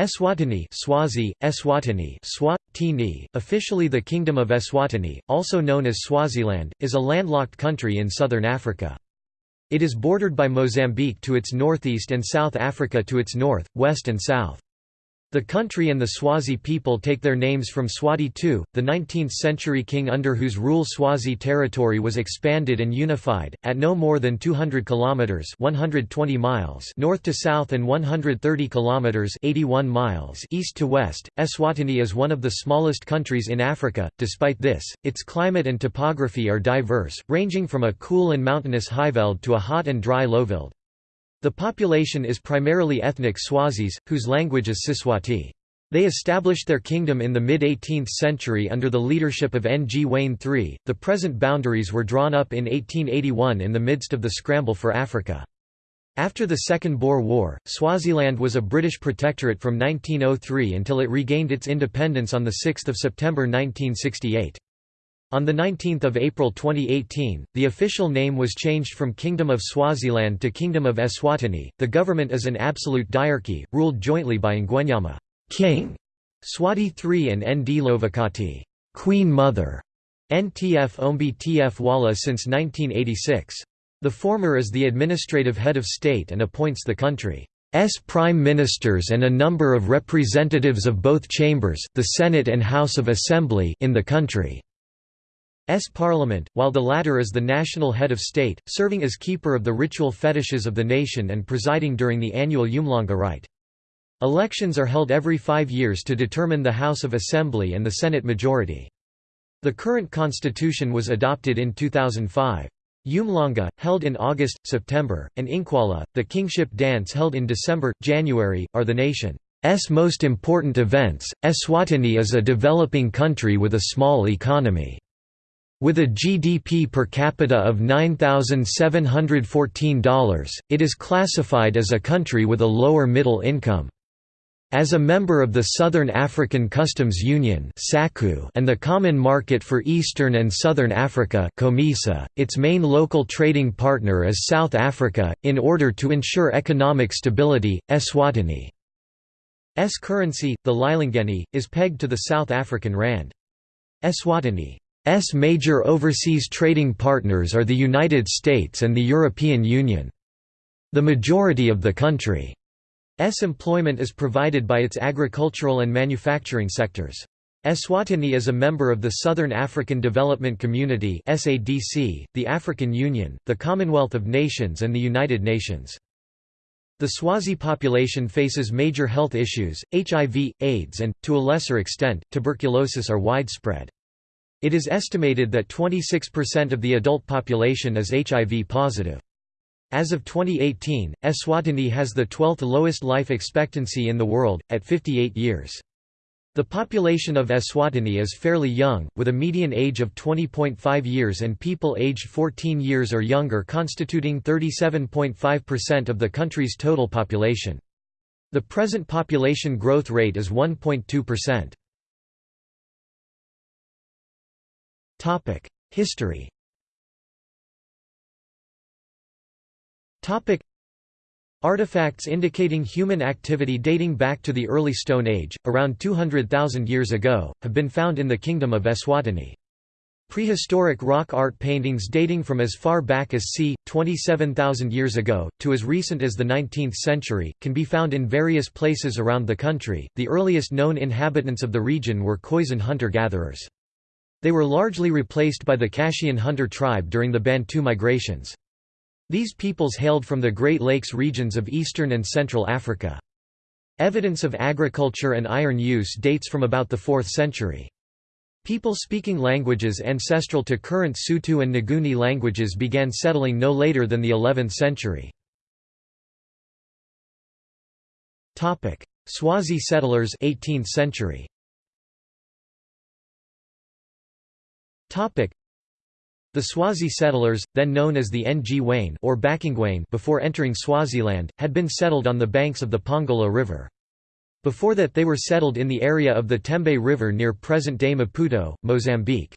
Eswatini Swazi, Eswatini Swatini, officially the Kingdom of Eswatini, also known as Swaziland, is a landlocked country in southern Africa. It is bordered by Mozambique to its northeast and South Africa to its north, west and south. The country and the Swazi people take their names from Mswati II, the 19th-century king under whose rule Swazi territory was expanded and unified, at no more than 200 kilometers (120 miles) north to south and 130 kilometers (81 miles) east to west. Eswatini is one of the smallest countries in Africa. Despite this, its climate and topography are diverse, ranging from a cool and mountainous highveld to a hot and dry lowveld. The population is primarily ethnic Swazis, whose language is Siswati. They established their kingdom in the mid-18th century under the leadership of Ngwane III. The present boundaries were drawn up in 1881 in the midst of the scramble for Africa. After the Second Boer War, Swaziland was a British protectorate from 1903 until it regained its independence on 6 September 1968. On 19 April 2018, the official name was changed from Kingdom of Swaziland to Kingdom of Eswatini. The government is an absolute diarchy, ruled jointly by Ngwenyama King, Mswati III and Ndlovukati Queen Mother, Ntfombi Tfwala since 1986. The former is the administrative head of state and appoints the country's prime ministers and a number of representatives of both chambers the Senate and House of Assembly in the country. S parliament, while the latter is the national head of state, serving as keeper of the ritual fetishes of the nation and presiding during the annual Umhlanga rite. Elections are held every five years to determine the House of Assembly and the Senate majority. The current constitution was adopted in 2005. Umhlanga, held in August, September, and Inkwala, the kingship dance held in December, January, are the nation's most important events. Eswatini is a developing country with a small economy. With a GDP per capita of $9,714, it is classified as a country with a lower middle income. As a member of the Southern African Customs Union and the Common Market for Eastern and Southern Africa its main local trading partner is South Africa. In order to ensure economic stability, Eswatini's currency, the Lilangeni, is pegged to the South African rand. Eswatini S major overseas trading partners are the United States and the European Union. The majority of the country's employment is provided by its agricultural and manufacturing sectors. Eswatini is a member of the Southern African Development Community (SADC), the African Union, the Commonwealth of Nations and the United Nations. The Swazi population faces major health issues, HIV, AIDS and, to a lesser extent, tuberculosis are widespread. It is estimated that 26% of the adult population is HIV positive. As of 2018, Eswatini has the 12th lowest life expectancy in the world, at 58 years. The population of Eswatini is fairly young, with a median age of 20.5 years and people aged 14 years or younger constituting 37.5% of the country's total population. The present population growth rate is 1.2%. Topic: History. Topic: Artifacts indicating human activity dating back to the early Stone Age, around 200,000 years ago, have been found in the Kingdom of Eswatini. Prehistoric rock art paintings dating from as far back as c. 27,000 years ago, to as recent as the 19th century, can be found in various places around the country. The earliest known inhabitants of the region were Khoisan hunter gatherers. They were largely replaced by the Kashian hunter tribe during the Bantu migrations. These peoples hailed from the Great Lakes regions of eastern and central Africa. Evidence of agriculture and iron use dates from about the 4th century. People speaking languages ancestral to current Sotho and Nguni languages began settling no later than the 11th century. Swazi settlers 18th century. The Swazi settlers, then known as the Ngwane or Bakingwane before entering Swaziland, had been settled on the banks of the Pongola River. Before that they were settled in the area of the Tembe River near present-day Maputo, Mozambique.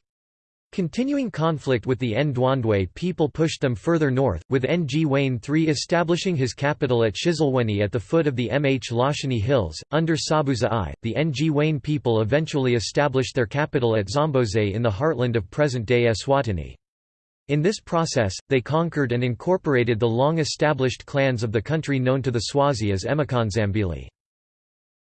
Continuing conflict with the Ndwandwe people pushed them further north, with Ngwane III establishing his capital at Shiselweni at the foot of the Mhlashini Hills. Under Sobhuza I, the Ngwane people eventually established their capital at Zombodze in the heartland of present-day Eswatini. In this process, they conquered and incorporated the long-established clans of the country known to the Swazi as Emakhandzambili.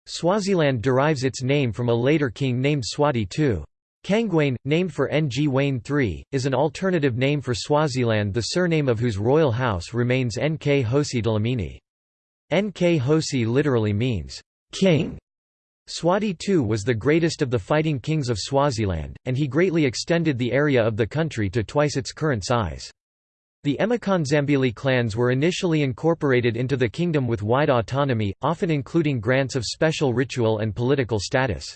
Swaziland derives its name from a later king named Mswati II. Kangwane, named for Ngwane III, is an alternative name for Swaziland the surname of whose royal house remains Nkhosi Dlamini. Nkhosi literally means, king. Mswati II was the greatest of the fighting kings of Swaziland, and he greatly extended the area of the country to twice its current size. The Emakhandzambili clans were initially incorporated into the kingdom with wide autonomy, often including grants of special ritual and political status.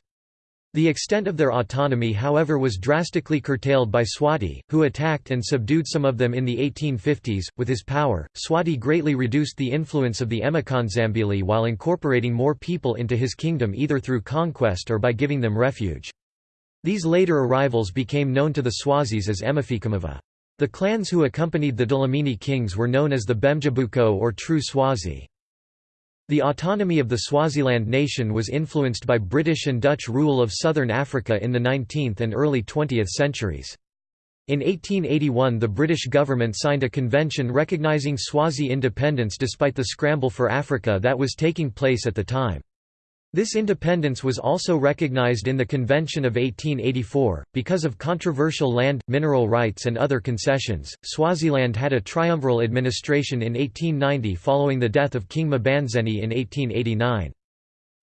The extent of their autonomy however was drastically curtailed by Mswati, who attacked and subdued some of them in the 1850s. With his power, Mswati greatly reduced the influence of the Emakhandzambili while incorporating more people into his kingdom either through conquest or by giving them refuge. These later arrivals became known to the Swazis as Emafikamuva. The clans who accompanied the Dlamini kings were known as the Bemjabuko or True Swazi. The autonomy of the Swaziland nation was influenced by British and Dutch rule of southern Africa in the 19th and early 20th centuries. In 1881 the British government signed a convention recognising Swazi independence despite the scramble for Africa that was taking place at the time. This independence was also recognized in the Convention of 1884. Because of controversial land, mineral rights, and other concessions, Swaziland had a triumviral administration in 1890 following the death of King Mbandzeni in 1889.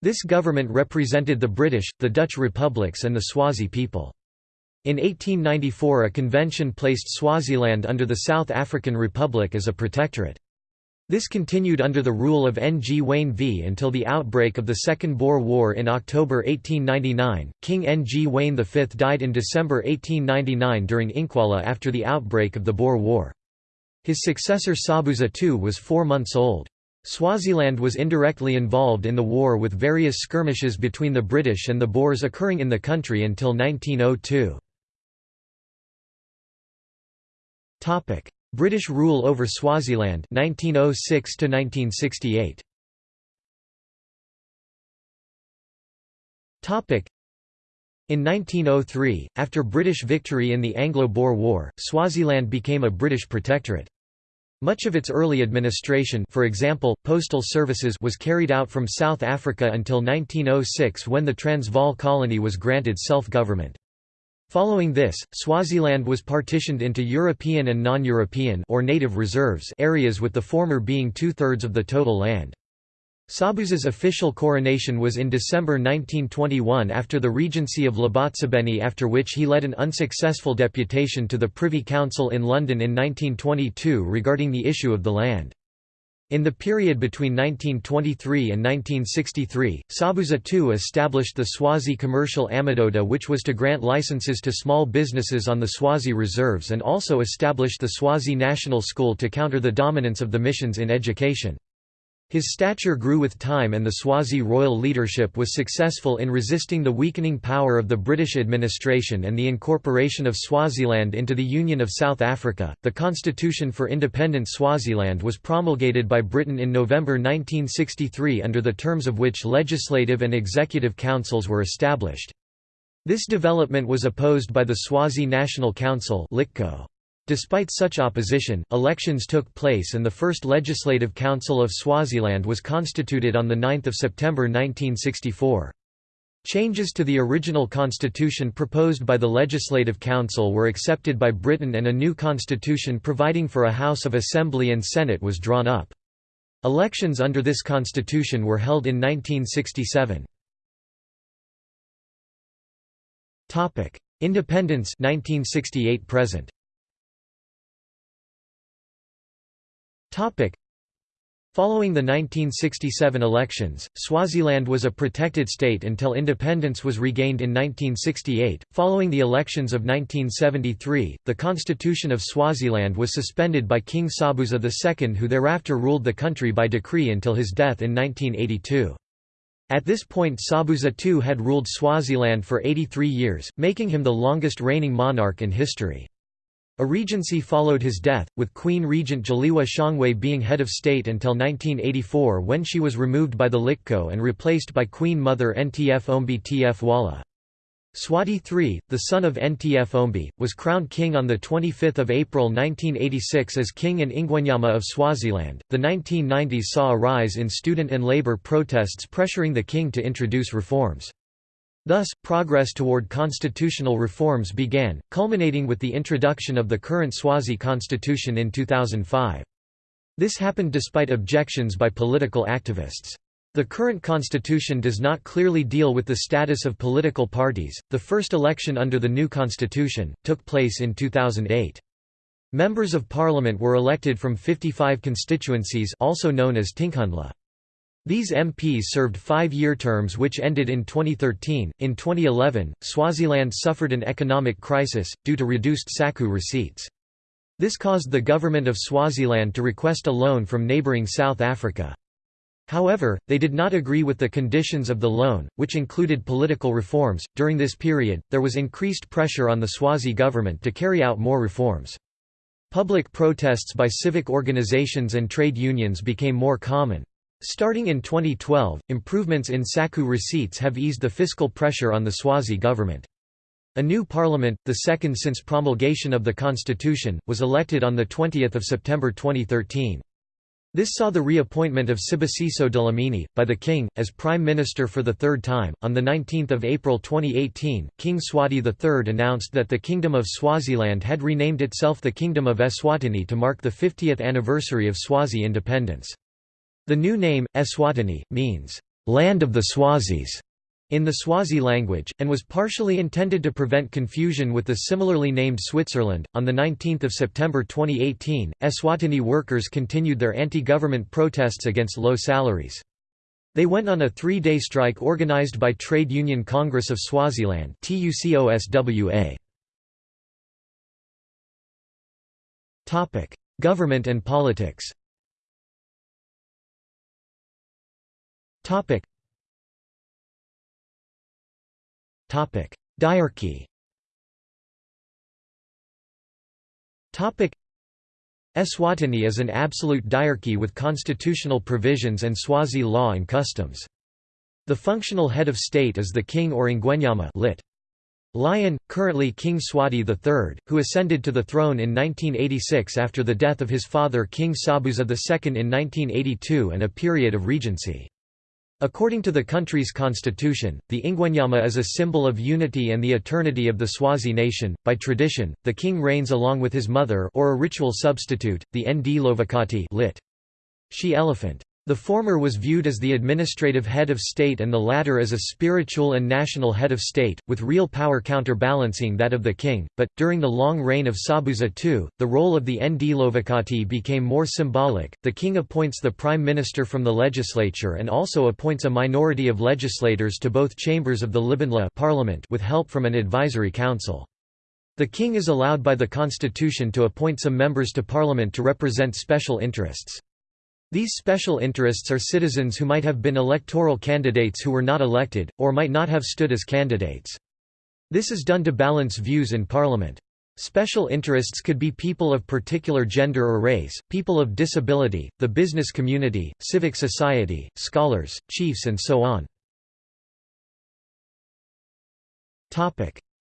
This government represented the British, the Dutch republics, and the Swazi people. In 1894, a convention placed Swaziland under the South African Republic as a protectorate. This continued under the rule of Ngwane V until the outbreak of the Second Boer War in October 1899. King Ngwane V died in December 1899 during Inkwala after the outbreak of the Boer War. His successor Sobhuza II was four months old. Swaziland was indirectly involved in the war with various skirmishes between the British and the Boers occurring in the country until 1902. British rule over Swaziland 1906 to 1968 Topic. In 1903 after British victory in the Anglo-Boer War Swaziland became a British protectorate. Much of its early administration for example, postal services was carried out from South Africa until 1906 when the Transvaal colony was granted self-government. Following this, Swaziland was partitioned into European and non-European or native reserves areas with the former being two-thirds of the total land. Sobhuza's official coronation was in December 1921 after the regency of Labotsibeni after which he led an unsuccessful deputation to the Privy Council in London in 1922 regarding the issue of the land. In the period between 1923 and 1963, Sobhuza II established the Swazi Commercial Amadoda which was to grant licenses to small businesses on the Swazi reserves and also established the Swazi National School to counter the dominance of the missions in education. His stature grew with time and the Swazi royal leadership was successful in resisting the weakening power of the British administration and the incorporation of Swaziland into the Union of South Africa. The Constitution for Independent Swaziland was promulgated by Britain in November 1963 under the terms of which legislative and executive councils were established. This development was opposed by the Swazi National Council. Despite such opposition, elections took place and the first Legislative Council of Swaziland was constituted on 9 September 1964. Changes to the original constitution proposed by the Legislative Council were accepted by Britain and a new constitution providing for a House of Assembly and Senate was drawn up. Elections under this constitution were held in 1967. Independence 1968 present Following the 1967 elections, Swaziland was a protected state until independence was regained in 1968. Following the elections of 1973, the constitution of Swaziland was suspended by King Sobhuza II, who thereafter ruled the country by decree until his death in 1982. At this point Sobhuza II had ruled Swaziland for 83 years, making him the longest reigning monarch in history. A regency followed his death, with Queen Regent Dzeliwe Shongwe being head of state until 1984 when she was removed by the Liqoqo and replaced by Queen Mother Ntfombi Tfwala. Mswati III, the son of Ntfombi, was crowned king on 25 April 1986 as King in Ingwenyama of Swaziland. The 1990s saw a rise in student and labor protests pressuring the king to introduce reforms. Thus, progress toward constitutional reforms began, culminating with the introduction of the current Swazi constitution in 2005. This happened despite objections by political activists. The current constitution does not clearly deal with the status of political parties. The first election under the new constitution took place in 2008. Members of parliament were elected from 55 constituencies also known as Tinkhundla. These MPs served five-year terms which ended in 2013. In 2011, Swaziland suffered an economic crisis, due to reduced SACU receipts. This caused the government of Swaziland to request a loan from neighbouring South Africa. However, they did not agree with the conditions of the loan, which included political reforms. During this period, there was increased pressure on the Swazi government to carry out more reforms. Public protests by civic organizations and trade unions became more common. Starting in 2012, improvements in SACU receipts have eased the fiscal pressure on the Swazi government. A new parliament, the second since promulgation of the constitution, was elected on 20 September 2013. This saw the reappointment of Sibusiso Dlamini, by the King, as Prime Minister for the third time. On 19 April 2018, King Mswati III announced that the Kingdom of Swaziland had renamed itself the Kingdom of Eswatini to mark the 50th anniversary of Swazi independence. The new name, Eswatini, means, "...land of the Swazis", in the Swazi language, and was partially intended to prevent confusion with the similarly named Switzerland. On 19 September 2018, Eswatini workers continued their anti-government protests against low salaries. They went on a three-day strike organized by Trade Union Congress of Swaziland Government and politics Topic: Topic. Diarchy. Topic: Eswatini is an absolute diarchy with constitutional provisions and Swazi law and customs. The functional head of state is the king or Ingwenyama lit. Lion, currently King Mswati III, who ascended to the throne in 1986 after the death of his father King Sobhuza II in 1982 and a period of regency. According to the country's constitution, the Ingwenyama is a symbol of unity and the eternity of the Swazi nation. By tradition, the king reigns along with his mother or a ritual substitute, the Ndlovukati lit. She elephant. The former was viewed as the administrative head of state and the latter as a spiritual and national head of state, with real power counterbalancing that of the king, but, during the long reign of Sobhuza II, the role of the Ndlovukati became more symbolic. The king appoints the prime minister from the legislature and also appoints a minority of legislators to both chambers of the Libandla parliament with help from an advisory council. The king is allowed by the constitution to appoint some members to parliament to represent special interests. These special interests are citizens who might have been electoral candidates who were not elected, or might not have stood as candidates. This is done to balance views in Parliament. Special interests could be people of particular gender or race, people of disability, the business community, civic society, scholars, chiefs and so on.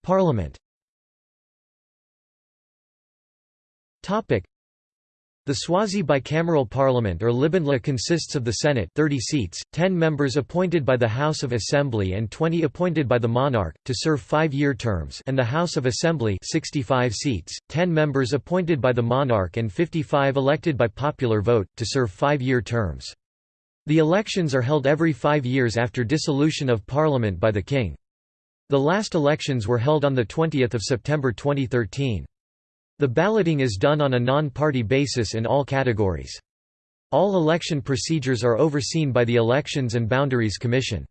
Parliament the Swazi bicameral parliament or Libandla consists of the Senate 30 seats, 10 members appointed by the House of Assembly and 20 appointed by the monarch, to serve five-year terms and the House of Assembly 65 seats, 10 members appointed by the monarch and 55 elected by popular vote, to serve five-year terms. The elections are held every five years after dissolution of parliament by the king. The last elections were held on 20 September 2013. The balloting is done on a non-party basis in all categories. All election procedures are overseen by the Elections and Boundaries Commission.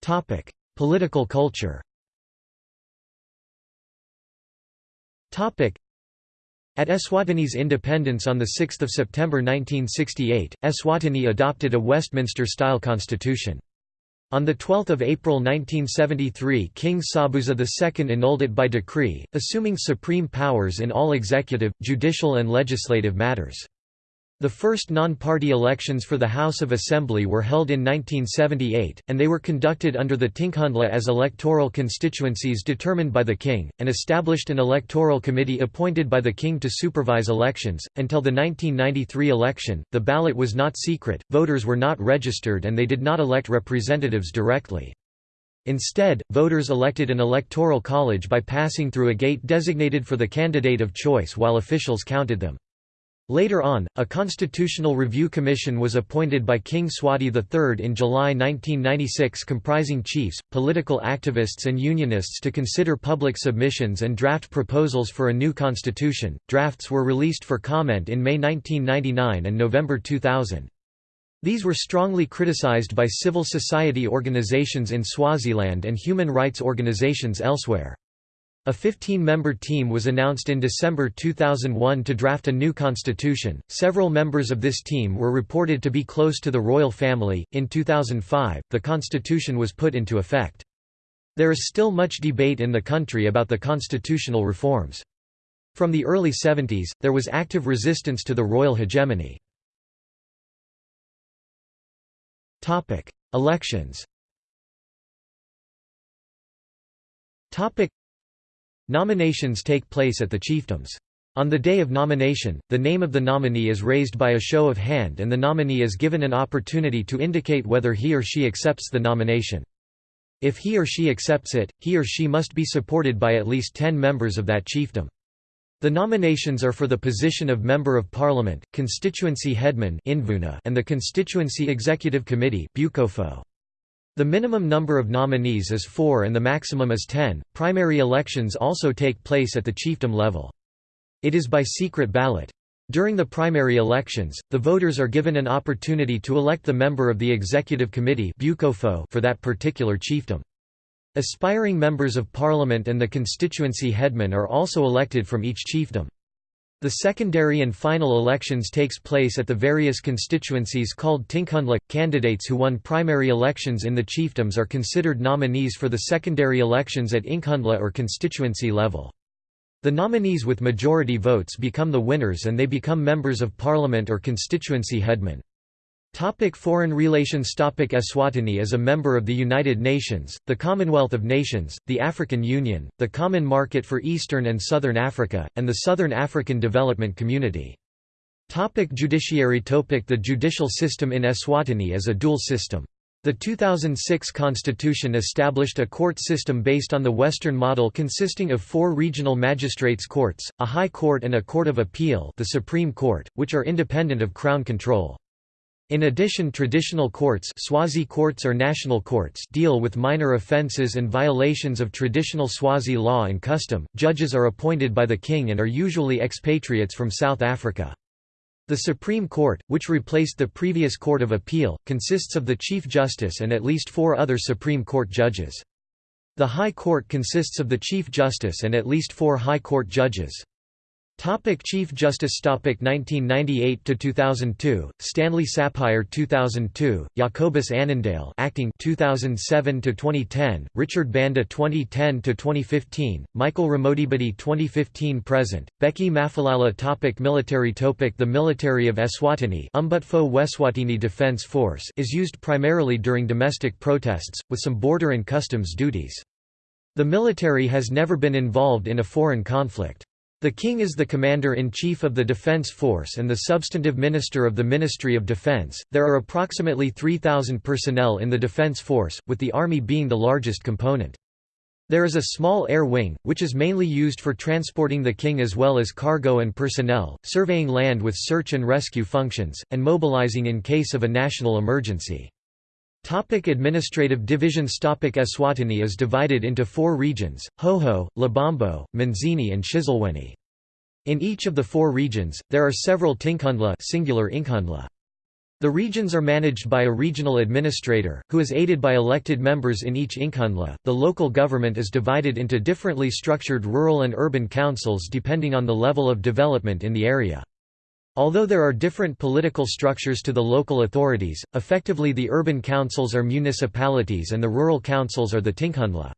Topic: Political culture Topic: At Eswatini's independence on 6 September 1968, Eswatini adopted a Westminster-style constitution. On 12 April 1973 King Sobhuza II annulled it by decree, assuming supreme powers in all executive, judicial and legislative matters. The first non-party elections for the House of Assembly were held in 1978, and they were conducted under the Tinkhundla as electoral constituencies determined by the king, and established an electoral committee appointed by the king to supervise elections. Until the 1993 election, the ballot was not secret, voters were not registered and they did not elect representatives directly. Instead, voters elected an electoral college by passing through a gate designated for the candidate of choice while officials counted them. Later on, a constitutional review commission was appointed by King Mswati III in July 1996 comprising chiefs, political activists and unionists to consider public submissions and draft proposals for a new constitution. Drafts were released for comment in May 1999 and November 2000. These were strongly criticized by civil society organizations in Swaziland and human rights organizations elsewhere. A 15-member team was announced in December 2001 to draft a new constitution. Several members of this team were reported to be close to the royal family. In 2005, the constitution was put into effect. There is still much debate in the country about the constitutional reforms. From the early 70s, there was active resistance to the royal hegemony. Topic: Elections. Topic: Nominations take place at the chiefdoms. On the day of nomination, the name of the nominee is raised by a show of hand and the nominee is given an opportunity to indicate whether he or she accepts the nomination. If he or she accepts it, he or she must be supported by at least 10 members of that chiefdom. The nominations are for the position of Member of Parliament, Constituency Headman and the Constituency Executive Committee the minimum number of nominees is four and the maximum is ten. Primary elections also take place at the chiefdom level. It is by secret ballot. During the primary elections, the voters are given an opportunity to elect the member of the executive committee for that particular chiefdom. Aspiring members of parliament and the constituency headman are also elected from each chiefdom. The secondary and final elections takes place at the various constituencies called Tinkhundla. Candidates who won primary elections in the chiefdoms are considered nominees for the secondary elections at Inkhundla or constituency level. The nominees with majority votes become the winners and they become members of parliament or constituency headmen. Topic foreign relations Topic Eswatini is a member of the United Nations, the Commonwealth of Nations, the African Union, the Common Market for Eastern and Southern Africa, and the Southern African Development Community. Topic judiciary Topic The judicial system in Eswatini is a dual system. The 2006 constitution established a court system based on the Western model consisting of four regional magistrates' courts, a high court and a court of appeal the Supreme Court, which are independent of Crown control. In addition traditional courts Swazi courts or national courts deal with minor offences and violations of traditional Swazi law and custom. Judges are appointed by the king and are usually expatriates from South Africa. The Supreme Court, which replaced the previous Court of Appeal, consists of the Chief Justice and at least four other Supreme Court judges. The High Court consists of the Chief Justice and at least four High Court judges. Topic Chief Justice Topic 1998 to 2002 Stanley Sapire 2002 Jacobus Annandale acting 2007 to 2010 Richard Banda 2010 to 2015 Michael Ramodibedi 2015 present Bheki Maphalala Topic Military Topic The military of Eswatini Umbutfo Weswatini Defense Force is used primarily during domestic protests with some border and customs duties. The military has never been involved in a foreign conflict the King is the Commander-in-Chief of the Defense Force and the substantive Minister of the Ministry of Defense. There are approximately 3,000 personnel in the Defense Force, with the Army being the largest component. There is a small air wing, which is mainly used for transporting the King as well as cargo and personnel, surveying land with search and rescue functions, and mobilizing in case of a national emergency. Topic administrative divisions Topic Eswatini is divided into four regions, Hhohho, Lubombo, Manzini and Shiselweni. In each of the four regions, there are several Tinkhundla singular Inkhundla. The regions are managed by a regional administrator, who is aided by elected members in each Inkhundla. The local government is divided into differently structured rural and urban councils depending on the level of development in the area. Although there are different political structures to the local authorities, effectively the urban councils are municipalities and the rural councils are the tinkhundla.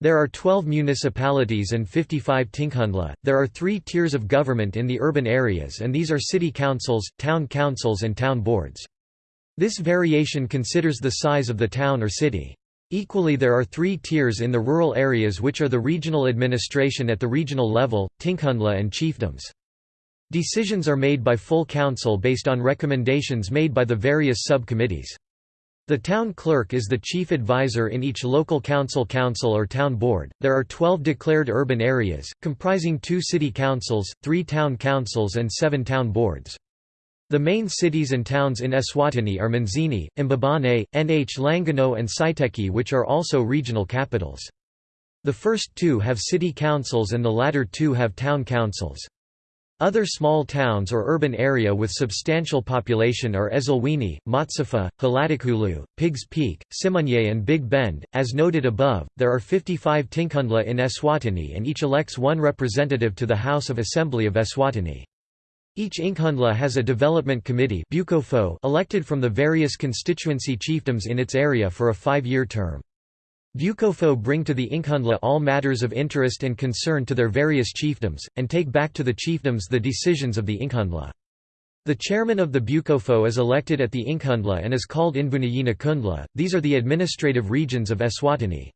There are 12 municipalities and 55 tinkhundla. There are three tiers of government in the urban areas and these are city councils, town councils and town boards. This variation considers the size of the town or city. Equally there are three tiers in the rural areas which are the regional administration at the regional level, tinkhundla and chiefdoms. Decisions are made by full council based on recommendations made by the various sub-committees. The town clerk is the chief advisor in each local council council or town board. There are 12 declared urban areas, comprising two city councils, three town councils, and seven town boards. The main cities and towns in Eswatini are Manzini, Mbabane, Nhlangano, and Siteki, which are also regional capitals. The first two have city councils and the latter two have town councils. Other small towns or urban area with substantial population are Ezulwini, Matsapha, Hlatikulu, Piggs Peak, Simunye and Big Bend. As noted above, there are 55 Tinkhundla in Eswatini and each elects one representative to the House of Assembly of Eswatini. Each Inkhundla has a development committee elected from the various constituency chiefdoms in its area for a five-year term. Bucopho bring to the Inkhundla all matters of interest and concern to their various chiefdoms, and take back to the chiefdoms the decisions of the Inkhundla. The chairman of the Bucopho is elected at the Inkhundla and is called Invunayina Kundla, these are the administrative regions of Eswatini.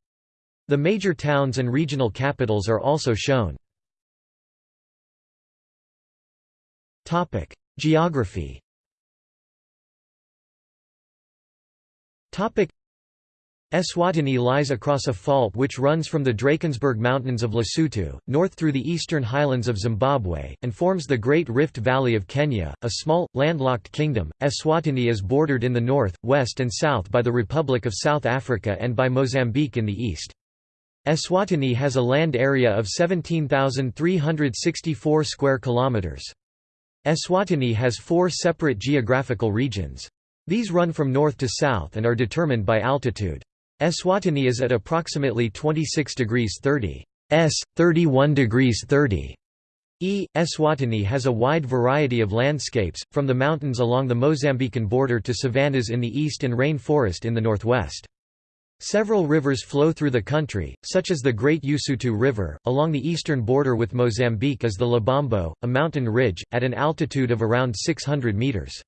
The major towns and regional capitals are also shown. Geography Eswatini lies across a fault which runs from the Drakensberg Mountains of Lesotho, north through the eastern highlands of Zimbabwe, and forms the Great Rift Valley of Kenya, a small, landlocked kingdom. Eswatini is bordered in the north, west, and south by the Republic of South Africa and by Mozambique in the east. Eswatini has a land area of 17,364 square kilometers. Eswatini has four separate geographical regions. These run from north to south and are determined by altitude. Eswatini is at approximately 26 degrees 30 s, 31 degrees 30 e. Eswatini has a wide variety of landscapes, from the mountains along the Mozambican border to savannas in the east and rainforest in the northwest. Several rivers flow through the country, such as the Great Usutu River. Along the eastern border with Mozambique is the Lubombo, a mountain ridge, at an altitude of around 600 meters.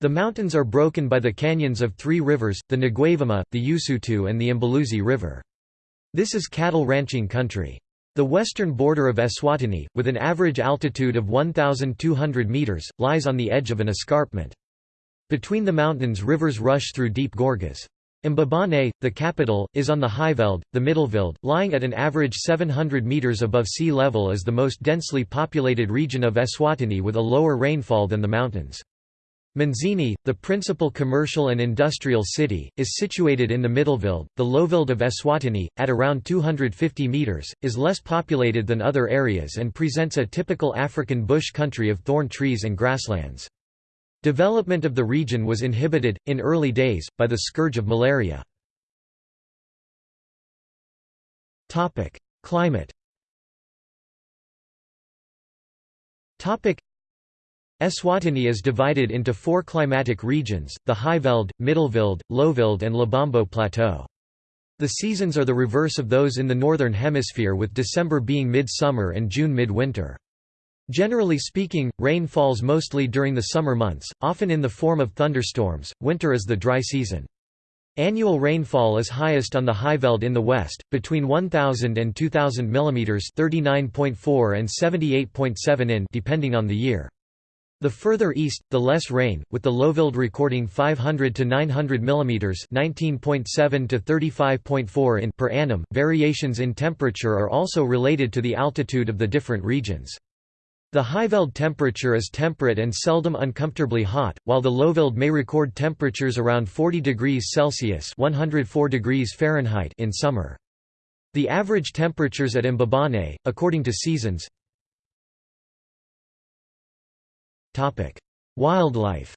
The mountains are broken by the canyons of three rivers, the Ngwavuma, the Usutu and the Mbuluzi River. This is cattle ranching country. The western border of Eswatini, with an average altitude of 1,200 metres, lies on the edge of an escarpment. Between the mountains rivers rush through deep gorges. Mbabane, the capital, is on the Highveld, the Middelveld, lying at an average 700 metres above sea level is the most densely populated region of Eswatini with a lower rainfall than the mountains. Manzini, the principal commercial and industrial city, is situated in the Middelveld. The Lowveld of Eswatini, at around 250 metres, is less populated than other areas and presents a typical African bush country of thorn trees and grasslands. Development of the region was inhibited, in early days, by the scourge of malaria. Climate Eswatini is divided into four climatic regions, the Highveld, Middelveld, Lowveld and Lubombo Plateau. The seasons are the reverse of those in the Northern Hemisphere with December being mid-summer and June mid-winter. Generally speaking, rain falls mostly during the summer months, often in the form of thunderstorms, winter is the dry season. Annual rainfall is highest on the Highveld in the west, between 1,000 and 2,000 mm 39.4 and 78.7 in depending on the year. The further east, the less rain, with the Lowveld recording 500 to 900 mm (19.7 to 35.4 in) per annum. Variations in temperature are also related to the altitude of the different regions. The Highveld temperature is temperate and seldom uncomfortably hot, while the Lowveld may record temperatures around 40 degrees Celsius (104 degrees Fahrenheit) in summer. The average temperatures at Mbabane, according to seasons, Wildlife.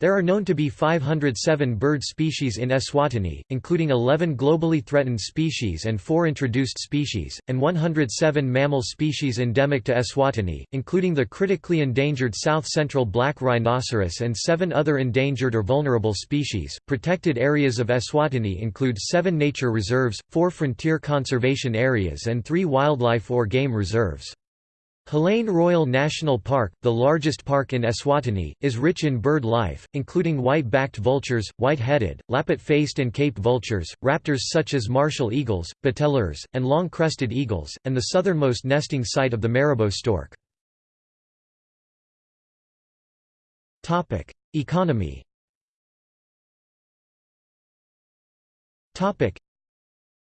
There are known to be 507 bird species in Eswatini, including 11 globally threatened species and 4 introduced species, and 107 mammal species endemic to Eswatini, including the critically endangered south-central black rhinoceros and 7 other endangered or vulnerable species. Protected areas of Eswatini include 7 nature reserves, 4 frontier conservation areas and 3 wildlife or game reserves. Hlane Royal National Park, the largest park in Eswatini, is rich in bird life, including white-backed vultures, white-headed, lappet-faced and cape vultures, raptors such as martial eagles, bateleurs, and long-crested eagles, and the southernmost nesting site of the marabou stork. Economy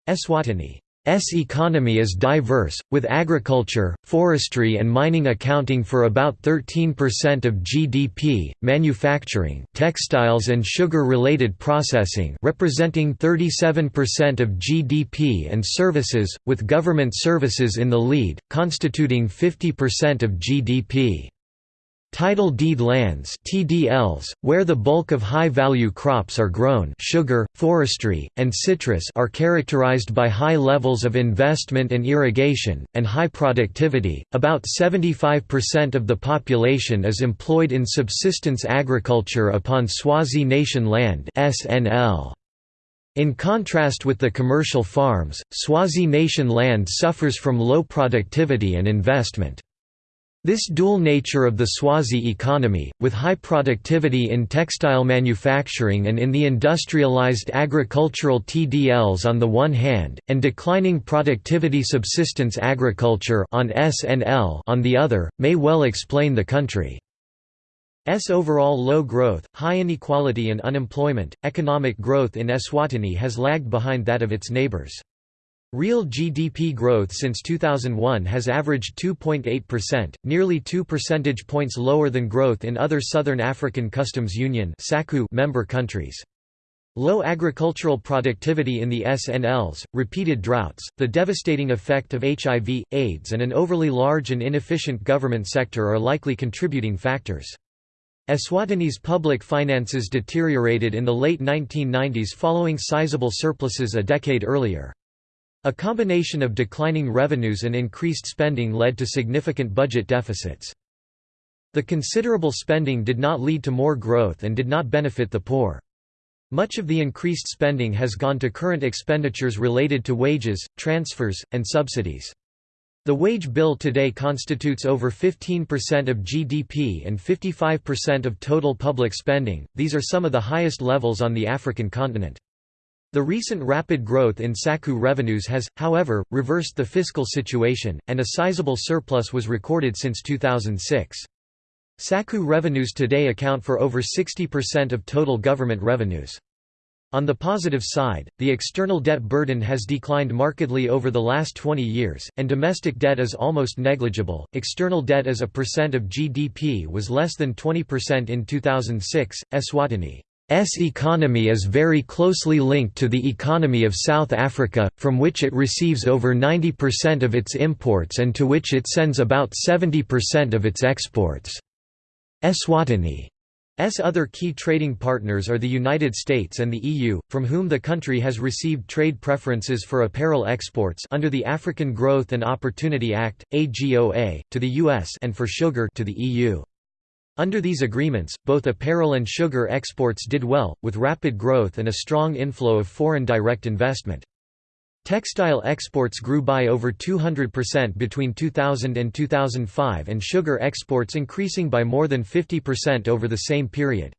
Eswatini S economy is diverse, with agriculture, forestry and mining accounting for about 13% of GDP, manufacturing textiles and sugar-related processing representing 37% of GDP and services, with government services in the lead, constituting 50% of GDP. Title deed lands TDLs, where the bulk of high-value crops are grown sugar, forestry, and citrus are characterized by high levels of investment and irrigation, and high productivity. About 75% of the population is employed in subsistence agriculture upon Swazi Nation land SNL. In contrast with the commercial farms, Swazi Nation land suffers from low productivity and investment. This dual nature of the Swazi economy, with high productivity in textile manufacturing and in the industrialized agricultural TDLs on the one hand, and declining productivity subsistence agriculture on SNL on the other, may well explain the country's overall low growth, high inequality and unemployment. Economic growth in Eswatini has lagged behind that of its neighbors. Real GDP growth since 2001 has averaged 2.8%, nearly 2 percentage points lower than growth in other Southern African Customs Union member countries. Low agricultural productivity in the SNLs, repeated droughts, the devastating effect of HIV, AIDS and an overly large and inefficient government sector are likely contributing factors. Eswatini's public finances deteriorated in the late 1990s following sizable surpluses a decade earlier. A combination of declining revenues and increased spending led to significant budget deficits. The considerable spending did not lead to more growth and did not benefit the poor. Much of the increased spending has gone to current expenditures related to wages, transfers, and subsidies. The wage bill today constitutes over 15% of GDP and 55% of total public spending, these are some of the highest levels on the African continent. The recent rapid growth in SACU revenues has, however, reversed the fiscal situation, and a sizable surplus was recorded since 2006. SACU revenues today account for over 60% of total government revenues. On the positive side, the external debt burden has declined markedly over the last 20 years, and domestic debt is almost negligible. External debt as a percent of GDP was less than 20% in 2006. Eswatini economy is very closely linked to the economy of South Africa, from which it receives over 90% of its imports and to which it sends about 70% of its exports. Eswatini's other key trading partners are the United States and the EU, from whom the country has received trade preferences for apparel exports under the African Growth and Opportunity Act, AGOA, to the US and for sugar to the EU. Under these agreements, both apparel and sugar exports did well, with rapid growth and a strong inflow of foreign direct investment. Textile exports grew by over 200% between 2000 and 2005 and sugar exports increasing by more than 50% over the same period.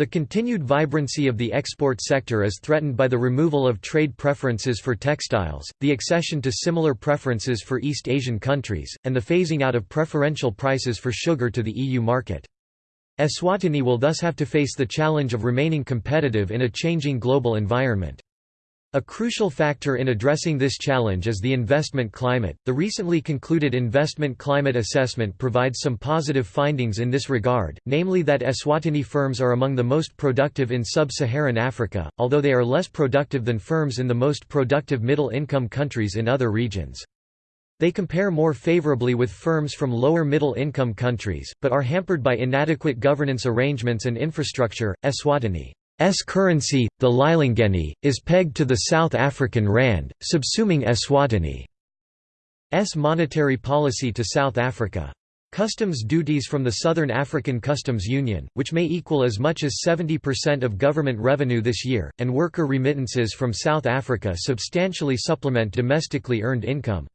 The continued vibrancy of the export sector is threatened by the removal of trade preferences for textiles, the accession to similar preferences for East Asian countries, and the phasing out of preferential prices for sugar to the EU market. Eswatini will thus have to face the challenge of remaining competitive in a changing global environment. A crucial factor in addressing this challenge is the investment climate. The recently concluded Investment Climate Assessment provides some positive findings in this regard, namely that Eswatini firms are among the most productive in sub Saharan Africa, although they are less productive than firms in the most productive middle income countries in other regions. They compare more favorably with firms from lower middle income countries, but are hampered by inadequate governance arrangements and infrastructure. Eswatini's currency, the lilangeni, is pegged to the South African rand, subsuming Eswatini's monetary policy to South Africa. Customs duties from the Southern African Customs Union, which may equal as much as 70% of government revenue this year, and worker remittances from South Africa substantially supplement domestically earned income.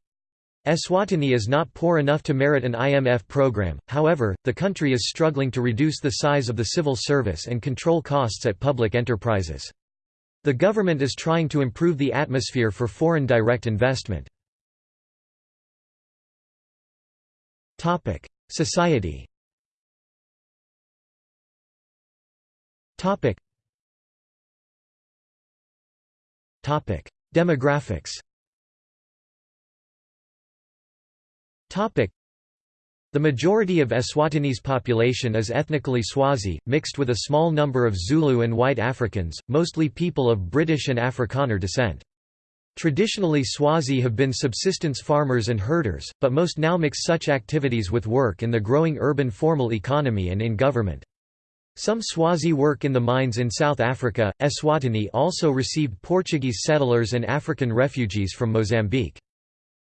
Eswatini is not poor enough to merit an IMF program, however, the country is struggling to reduce the size of the civil service and control costs at public enterprises. The government is trying to improve the atmosphere for foreign direct investment. Society. Demographics. The majority of Eswatini's population is ethnically Swazi, mixed with a small number of Zulu and white Africans, mostly people of British and Afrikaner descent. Traditionally Swazi have been subsistence farmers and herders, but most now mix such activities with work in the growing urban formal economy and in government. Some Swazi work in the mines in South Africa. Eswatini also received Portuguese settlers and African refugees from Mozambique.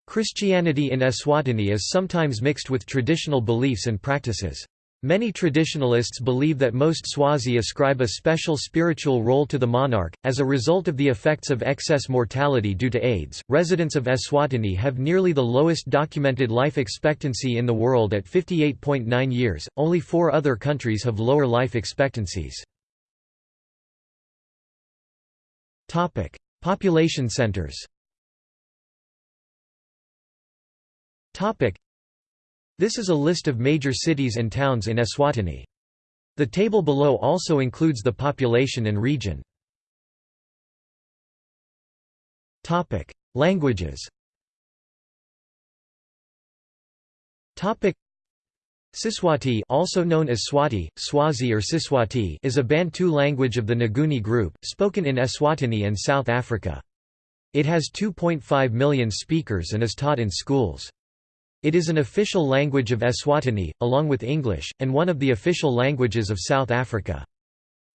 Christianity in Eswatini is sometimes mixed with traditional beliefs and practices. Many traditionalists believe that most Swazi ascribe a special spiritual role to the monarch. As a result of the effects of excess mortality due to AIDS, residents of Eswatini have nearly the lowest documented life expectancy in the world at 58.9 years. Only four other countries have lower life expectancies. Population centers. Topic: this is a list of major cities and towns in Eswatini. The table below also includes the population and region. Topic: Languages Topic: Siswati also known as Swati, Swazi or Siswati is a Bantu language of the Nguni group, spoken in Eswatini and South Africa. It has 2.5 million speakers and is taught in schools. It is an official language of Eswatini, along with English, and one of the official languages of South Africa.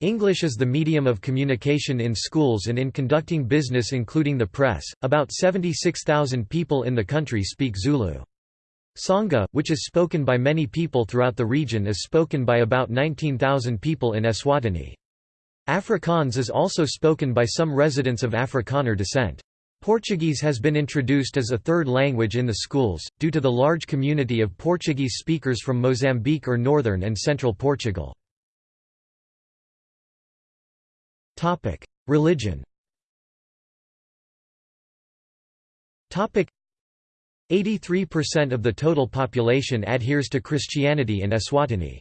English is the medium of communication in schools and in conducting business including the press. About 76,000 people in the country speak Zulu. Tsonga, which is spoken by many people throughout the region is spoken by about 19,000 people in Eswatini. Afrikaans is also spoken by some residents of Afrikaner descent. Portuguese has been introduced as a third language in the schools, due to the large community of Portuguese speakers from Mozambique or northern and central Portugal. Religion 83% of the total population adheres to Christianity in Eswatini.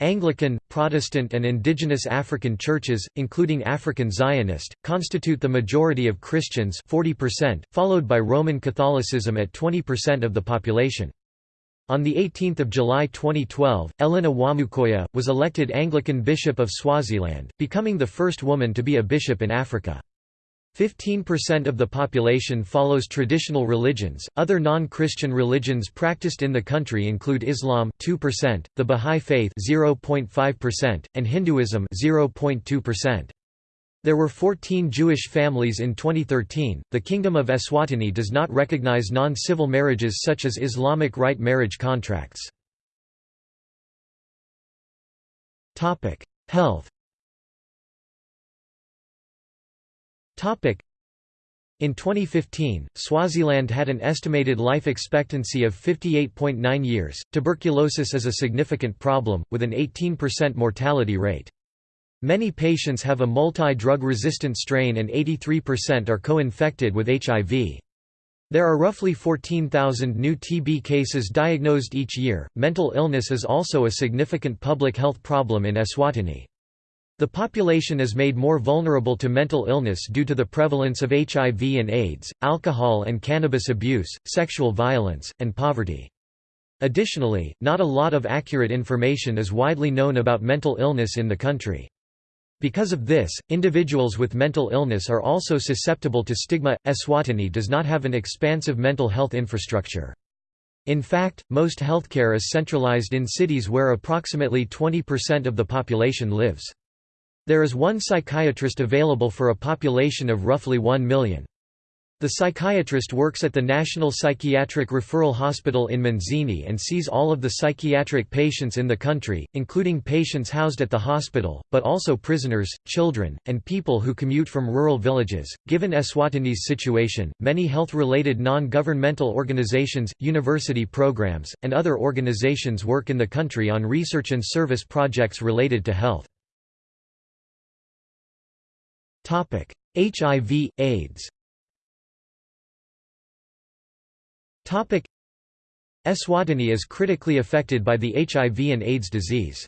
Anglican, Protestant and indigenous African churches, including African Zionist, constitute the majority of Christians 40%, followed by Roman Catholicism at 20% of the population. On 18 July 2012, Ellinah Wamukoya, was elected Anglican Bishop of Swaziland, becoming the first woman to be a bishop in Africa. 15% of the population follows traditional religions. Other non-Christian religions practiced in the country include Islam 2%, the Bahá'í Faith 0.5%, and Hinduism 0.2%. There were 14 Jewish families in 2013. The Kingdom of Eswatini does not recognize non-civil marriages such as Islamic rite marriage contracts. Topic: Health In 2015, Swaziland had an estimated life expectancy of 58.9 years. Tuberculosis is a significant problem, with an 18% mortality rate. Many patients have a multi-drug resistant strain and 83% are co-infected with HIV. There are roughly 14,000 new TB cases diagnosed each year. Mental illness is also a significant public health problem in Eswatini. The population is made more vulnerable to mental illness due to the prevalence of HIV and AIDS, alcohol and cannabis abuse, sexual violence, and poverty. Additionally, not a lot of accurate information is widely known about mental illness in the country. Because of this, individuals with mental illness are also susceptible to stigma. Eswatini does not have an expansive mental health infrastructure. In fact, most healthcare is centralized in cities where approximately 20% of the population lives. There is one psychiatrist available for a population of roughly 1 million. The psychiatrist works at the National Psychiatric Referral Hospital in Manzini and sees all of the psychiatric patients in the country, including patients housed at the hospital, but also prisoners, children, and people who commute from rural villages. Given Eswatini's situation, many health related non governmental organizations, university programs, and other organizations work in the country on research and service projects related to health. HIV, AIDS Eswatini is critically affected by the HIV and AIDS disease.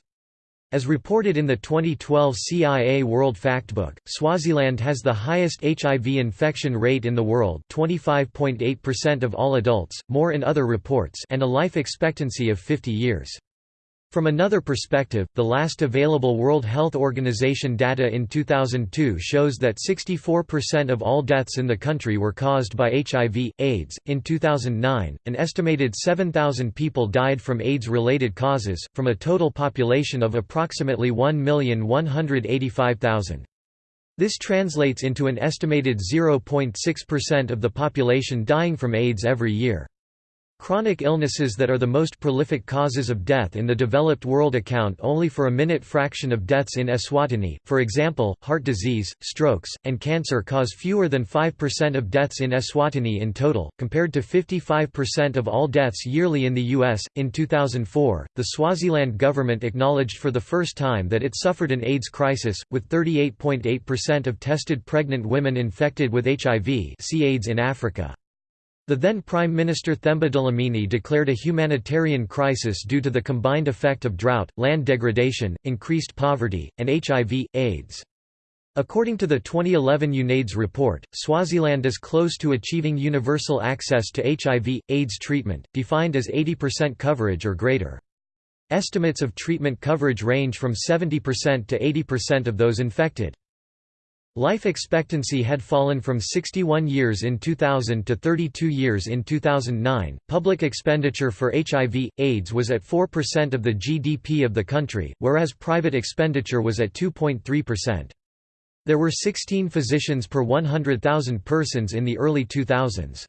As reported in the 2012 CIA World Factbook, Swaziland has the highest HIV infection rate in the world 25.8% of all adults, more in other reports and a life expectancy of 50 years. From another perspective, the last available World Health Organization data in 2002 shows that 64% of all deaths in the country were caused by HIV, AIDS. In 2009, an estimated 7,000 people died from AIDS related causes, from a total population of approximately 1,185,000. This translates into an estimated 0.6% of the population dying from AIDS every year. Chronic illnesses that are the most prolific causes of death in the developed world account only for a minute fraction of deaths in Eswatini, for example, heart disease, strokes, and cancer cause fewer than 5% of deaths in Eswatini in total, compared to 55% of all deaths yearly in the U.S. In 2004, the Swaziland government acknowledged for the first time that it suffered an AIDS crisis, with 38.8% of tested pregnant women infected with HIV see AIDS in Africa. The then Prime Minister Themba Dlamini declared a humanitarian crisis due to the combined effect of drought, land degradation, increased poverty, and HIV, AIDS. According to the 2011 UNAIDS report, Swaziland is close to achieving universal access to HIV, AIDS treatment, defined as 80% coverage or greater. Estimates of treatment coverage range from 70% to 80% of those infected. Life expectancy had fallen from 61 years in 2000 to 32 years in 2009. Public expenditure for HIV, AIDS was at 4% of the GDP of the country, whereas private expenditure was at 2.3%. There were 16 physicians per 100,000 persons in the early 2000s.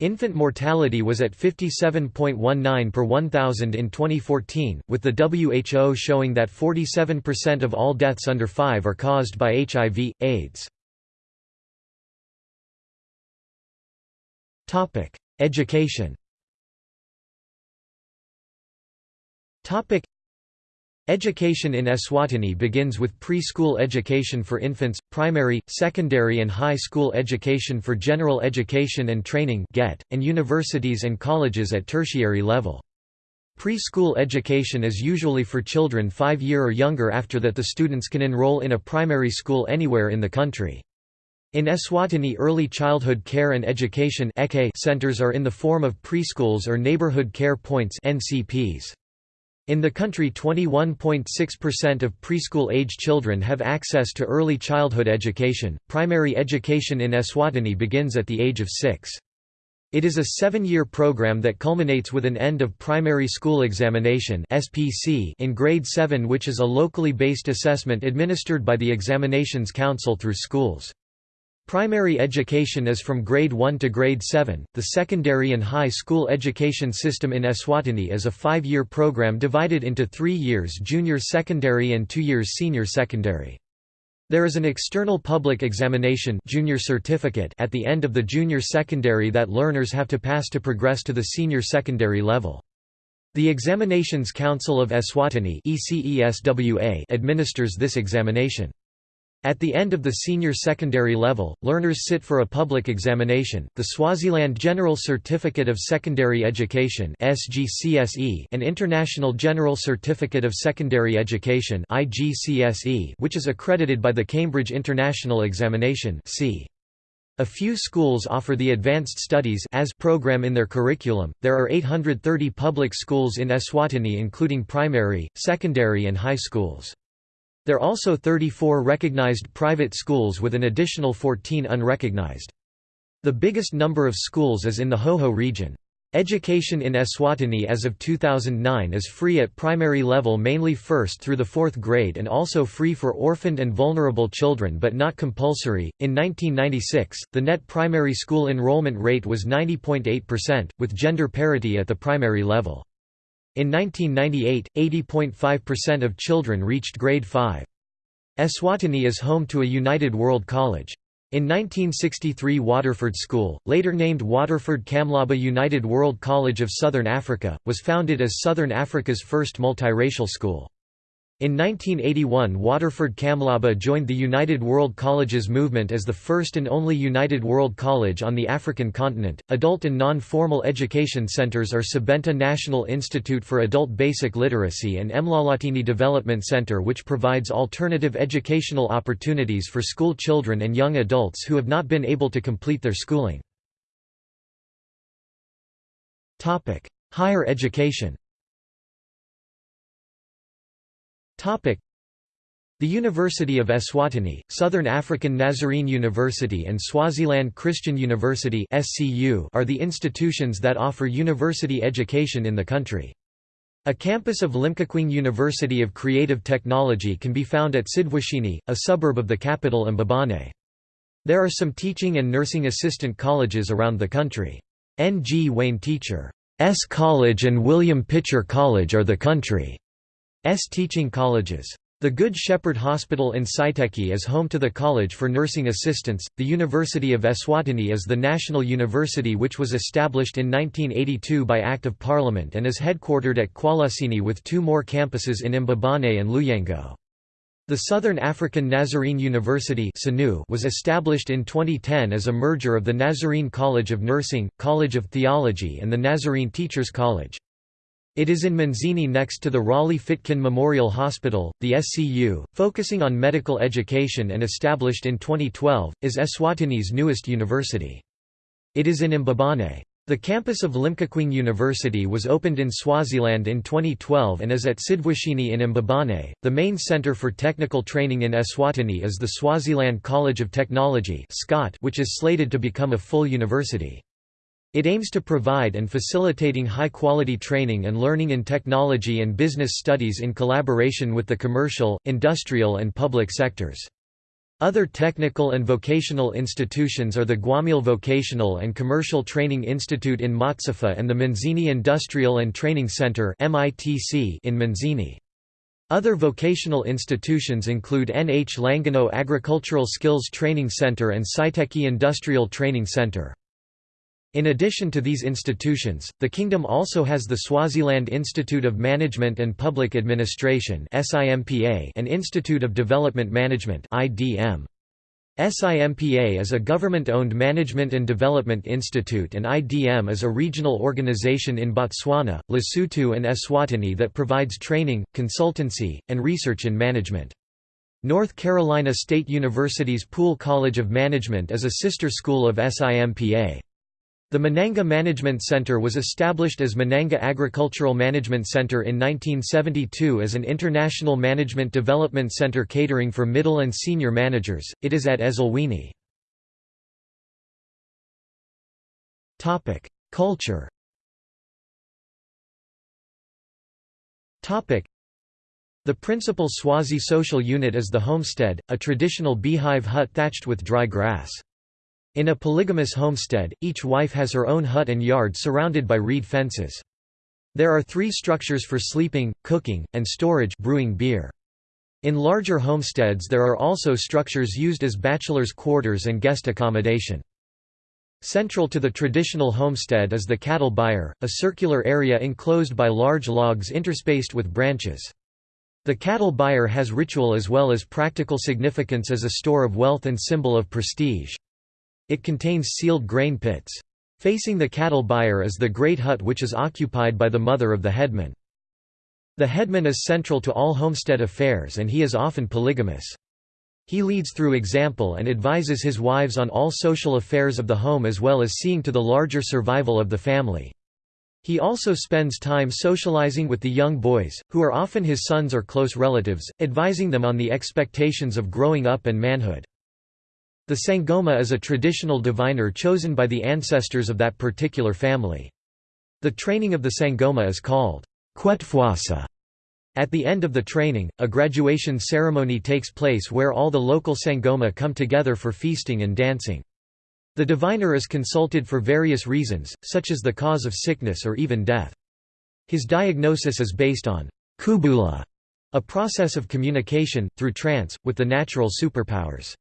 Infant mortality was at 57.19 per 1,000 in 2014, with the WHO showing that 47% of all deaths under 5 are caused by HIV, AIDS. Education Education in Eswatini begins with preschool education for infants, primary, secondary and high school education for general education and training and universities and colleges at tertiary level. Preschool education is usually for children 5 year or younger after that the students can enroll in a primary school anywhere in the country. In Eswatini early childhood care and education centers are in the form of preschools or neighborhood care points NCPs. In the country 21.6% of preschool-age children have access to early childhood education. Primary education in Eswatini begins at the age of 6. It is a seven-year program that culminates with an end of primary school examination in grade 7 which is a locally based assessment administered by the Examinations Council through schools. Primary education is from grade 1 to grade 7. The secondary and high school education system in Eswatini is a five year program divided into three years junior secondary and two years senior secondary. There is an external public examination junior certificate at the end of the junior secondary that learners have to pass to progress to the senior secondary level. The Examinations Council of Eswatini administers this examination. At the end of the senior secondary level, learners sit for a public examination, the Swaziland General Certificate of Secondary Education and International General Certificate of Secondary Education which is accredited by the Cambridge International Examination a few schools offer the Advanced Studies as program in their curriculum. There are 830 public schools in Eswatini including primary, secondary and high schools. There are also 34 recognized private schools with an additional 14 unrecognized. The biggest number of schools is in the Hhohho region. Education in Eswatini as of 2009 is free at primary level mainly first through the fourth grade and also free for orphaned and vulnerable children but not compulsory. In 1996, the net primary school enrollment rate was 90.8%, with gender parity at the primary level. In 1998, 80.5% of children reached grade 5. Eswatini is home to a United World College. In 1963 Waterford School, later named Waterford Kamlaba United World College of Southern Africa, was founded as Southern Africa's first multiracial school. In 1981 Waterford Kamlaba joined the United World Colleges movement as the first and only United World College on the African continent. Adult and non-formal education centers are Sebenta National Institute for Adult Basic Literacy and Emlalatini Development Center which provides alternative educational opportunities for school children and young adults who have not been able to complete their schooling. Higher education the University of Eswatini, Southern African Nazarene University and Swaziland Christian University are the institutions that offer university education in the country. A campus of Limkokwing University of Creative Technology can be found at Sidwashini, a suburb of the capital Mbabane. There are some teaching and nursing assistant colleges around the country. Ngwane Teacher S. College and William Pitcher College are the country. S teaching colleges. The Good Shepherd Hospital in Siteki is home to the College for Nursing Assistants. The University of Eswatini is the national university which was established in 1982 by Act of Parliament and is headquartered at Kwaluseni with two more campuses in Mbabane and Luyengo. The Southern African Nazarene University was established in 2010 as a merger of the Nazarene College of Nursing, College of Theology and the Nazarene Teachers College. It is in Manzini next to the Raleigh-Fitkin Memorial Hospital. The SCU, focusing on medical education and established in 2012, is Eswatini's newest university. It is in Mbabane. The campus of Limkokwing University was opened in Swaziland in 2012 and is at Sidwashini in Mbabane. The main center for technical training in Eswatini is the Swaziland College of Technology, which is slated to become a full university. It aims to provide and facilitating high-quality training and learning in technology and business studies in collaboration with the commercial, industrial and public sectors. Other technical and vocational institutions are the Gwamile Vocational and Commercial Training Institute in Matsapha and the Manzini Industrial and Training Center in Manzini. Other vocational institutions include Nhlangano Agricultural Skills Training Center and Siteki Industrial Training Center. In addition to these institutions, the kingdom also has the Swaziland Institute of Management and Public Administration and Institute of Development Management SIMPA is a government-owned management and development institute and IDM is a regional organization in Botswana, Lesotho and Eswatini that provides training, consultancy, and research in management. North Carolina State University's Poole College of Management is a sister school of SIMPA. The Mananga Management Center was established as Mananga Agricultural Management Center in 1972 as an international management development center catering for middle and senior managers. It is at Ezulwini. Topic: Culture. Topic: The principal Swazi social unit is the homestead, a traditional beehive hut thatched with dry grass. In a polygamous homestead, each wife has her own hut and yard surrounded by reed fences. There are three structures for sleeping, cooking, and storage brewing beer. In larger homesteads there are also structures used as bachelor's quarters and guest accommodation. Central to the traditional homestead is the cattle byre, a circular area enclosed by large logs interspaced with branches. The cattle byre has ritual as well as practical significance as a store of wealth and symbol of prestige. It contains sealed grain pits. Facing the cattle byre is the great hut which is occupied by the mother of the headman. The headman is central to all homestead affairs and he is often polygamous. He leads through example and advises his wives on all social affairs of the home as well as seeing to the larger survival of the family. He also spends time socializing with the young boys, who are often his sons or close relatives, advising them on the expectations of growing up and manhood. The Sangoma is a traditional diviner chosen by the ancestors of that particular family. The training of the Sangoma is called Kwetfwasa. At the end of the training, a graduation ceremony takes place where all the local Sangoma come together for feasting and dancing. The diviner is consulted for various reasons, such as the cause of sickness or even death. His diagnosis is based on kubula, a process of communication, through trance, with the natural superpowers.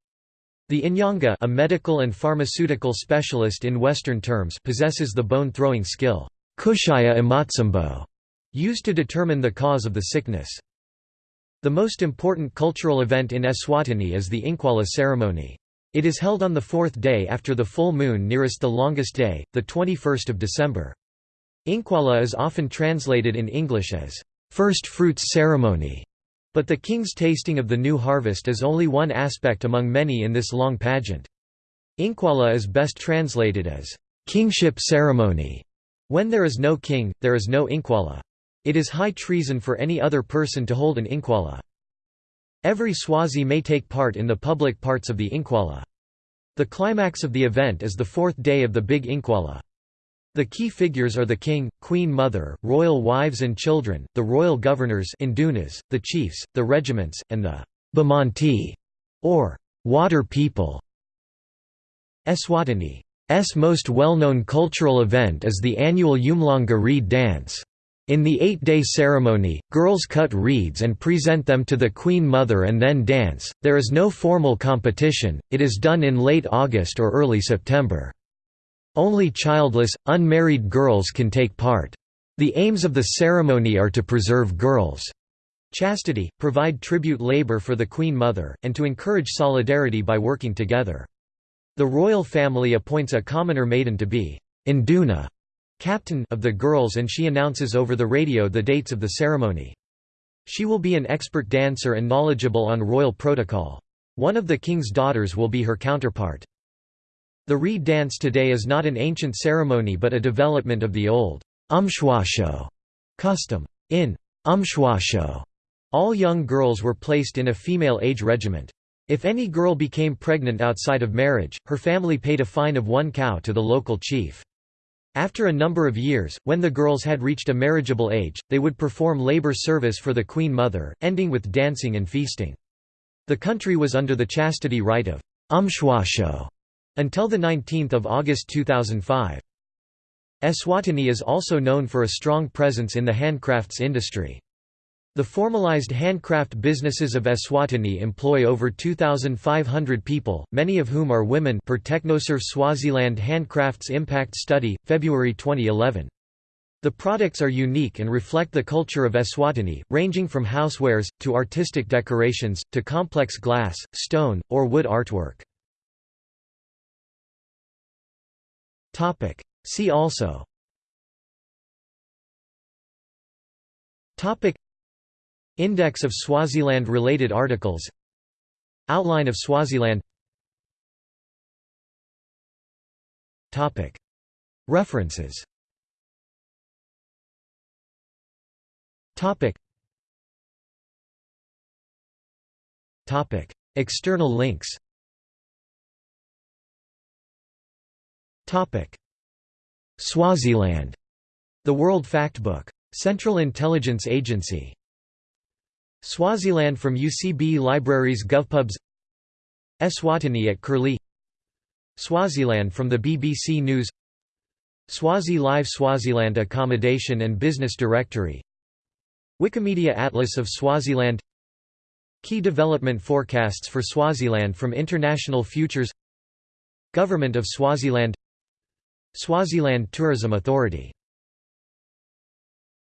The Inyanga a medical and pharmaceutical specialist in Western terms possesses the bone-throwing skill kushaya used to determine the cause of the sickness. The most important cultural event in Eswatini is the Incwala ceremony. It is held on the fourth day after the full moon nearest the longest day, the 21st of December. Incwala is often translated in English as, first fruits ceremony, but the king's tasting of the new harvest is only one aspect among many in this long pageant. Incwala is best translated as, kingship ceremony. When there is no king, there is no Incwala. It is high treason for any other person to hold an Incwala. Every Swazi may take part in the public parts of the Incwala. The climax of the event is the fourth day of the Big Incwala. The key figures are the king, queen mother, royal wives and children, the royal governors indunas, the chiefs, the regiments, and the bemanti, or water people. Eswatini's most well-known cultural event is the annual Umhlanga reed dance. In the eight-day ceremony, girls cut reeds and present them to the Queen Mother and then dance. There is no formal competition, it is done in late August or early September. Only childless, unmarried girls can take part. The aims of the ceremony are to preserve girls' chastity, provide tribute labor for the Queen Mother, and to encourage solidarity by working together. The royal family appoints a commoner maiden to be induna captain of the girls and she announces over the radio the dates of the ceremony. She will be an expert dancer and knowledgeable on royal protocol. One of the king's daughters will be her counterpart. The reed dance today is not an ancient ceremony but a development of the old umshwasho custom. In umshwasho, all young girls were placed in a female age regiment. If any girl became pregnant outside of marriage, her family paid a fine of one cow to the local chief. After a number of years, when the girls had reached a marriageable age, they would perform labor service for the Queen Mother, ending with dancing and feasting. The country was under the chastity rite of umshwasho until 19 August 2005. Eswatini is also known for a strong presence in the handcrafts industry. The formalized handcraft businesses of Eswatini employ over 2,500 people, many of whom are women per Technoserve Swaziland Handcrafts Impact Study, February 2011. The products are unique and reflect the culture of Eswatini, ranging from housewares, to artistic decorations, to complex glass, stone, or wood artwork. See also. Index of Swaziland-related articles. Outline of Swaziland. References. External links Swaziland. The World Factbook. Central Intelligence Agency. Swaziland from UCB Libraries GovPubs. Eswatini at Curlie. Swaziland from the BBC News. Swazi Live Swaziland Accommodation and Business Directory. Wikimedia Atlas of Swaziland. Key development forecasts for Swaziland from International Futures. Government of Swaziland Swaziland Tourism Authority